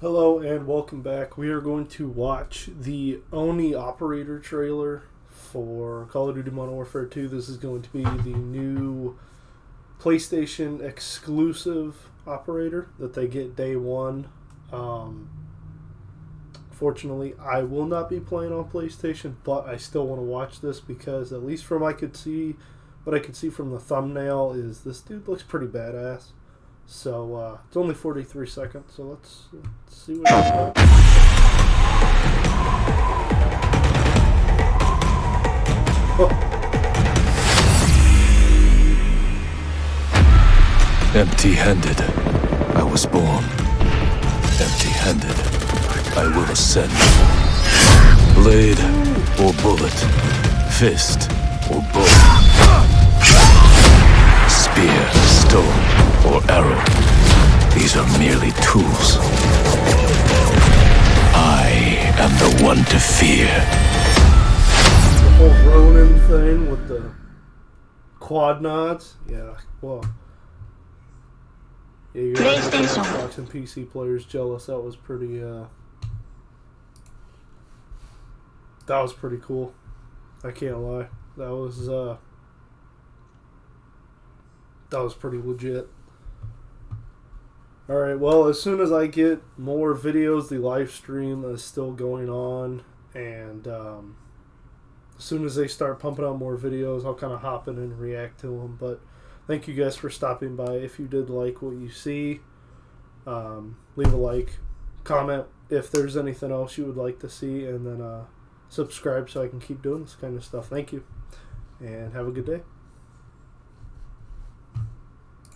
Hello and welcome back. We are going to watch the Oni Operator trailer for Call of Duty Modern Warfare 2. This is going to be the new PlayStation exclusive operator that they get day one. Um, fortunately, I will not be playing on PlayStation, but I still want to watch this because at least from I could see, what I could see from the thumbnail is this dude looks pretty badass. So uh, it's only 43 seconds, so let's, let's see what it's about. Empty handed, I was born. Empty handed, I will ascend. Blade or bullet, fist or bow. Spear, stone, or arrow. These are merely tools. I am the one to fear. The whole Ronin thing with the quad nods. Yeah, well. Yeah, you're PlayStation. Xbox and PC players jealous. That was pretty, uh. That was pretty cool. I can't lie. That was, uh. That was pretty legit. Alright, well, as soon as I get more videos, the live stream is still going on. And, um as soon as they start pumping out more videos, I'll kind of hop in and react to them. But thank you guys for stopping by. If you did like what you see, um, leave a like, comment if there's anything else you would like to see, and then uh, subscribe so I can keep doing this kind of stuff. Thank you, and have a good day.